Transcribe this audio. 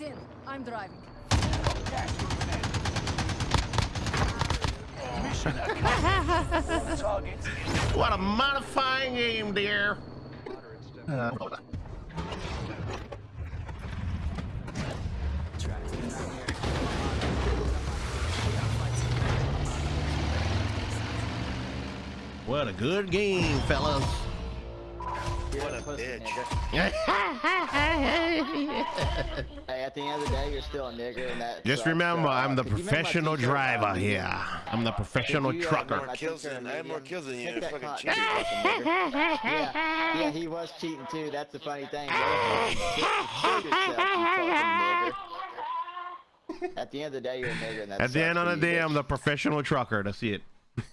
In. I'm driving. What a modifying aim, dear. Uh. What a good game, fellas. You're What a pussy, bitch. nigga. Hey, at the end of the day, you're still a nigger, and that. Just sucks. remember, I'm the if you remember my professional driver here. I'm the professional you, trucker. remember my Kills I have more kills than you, fucking cotton, you fucking nigger. yeah, yeah, he was cheating too. That's the funny thing. Kill yourself, you fucking nigger. At the end of the day, you're a nigger, and that At the end of the day. I'm the professional trucker. That's it.